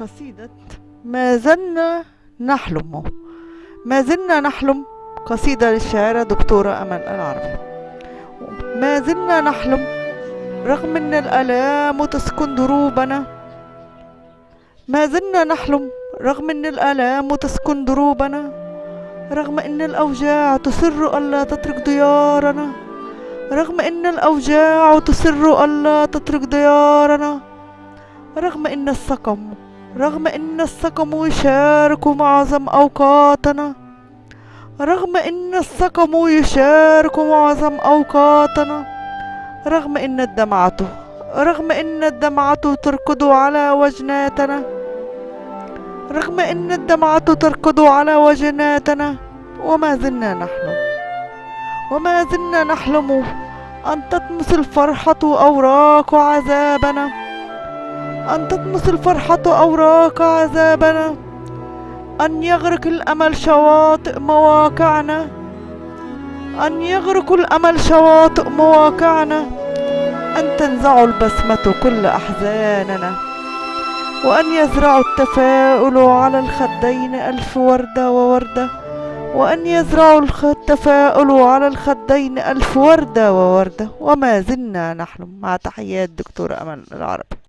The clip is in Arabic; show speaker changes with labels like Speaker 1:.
Speaker 1: قصيدة ما زلنا نحلم ما زلنا نحلم قصيدة للشاعرة دكتورة أمل العربي. ما زلنا نحلم رغم أن الآلام تسكن دروبنا ما زلنا نحلم رغم أن الآلام تسكن دروبنا رغم أن الأوجاع تصر ألا تترك ديارنا رغم أن الأوجاع تصر ألا تترك ديارنا رغم أن السقم رغم أن السقم يشارك معظم أوقاتنا. رغم أن السقم يشارك معظم أوقاتنا. رغم أن الدمعة رغم أن الدمعة تركض على وجناتنا. رغم أن الدمعة تركض على وجناتنا. وما زلنا نحلم. وما زلنا نحلم أن تطمس الفرحة أوراق عذابنا. أن تطمس الفرحة أوراق عذابنا. أن يغرق الأمل شواطئ مواقعنا. أن يغرق الأمل شواطئ مواقعنا. أن تنزع البسمة كل أحزاننا. وأن يزرع التفاؤل على الخدين ألف وردة ووردة. وأن يزرع التفاؤل على الخدين ألف وردة ووردة. وما زلنا نحلم مع تحيات دكتور أمل العربي.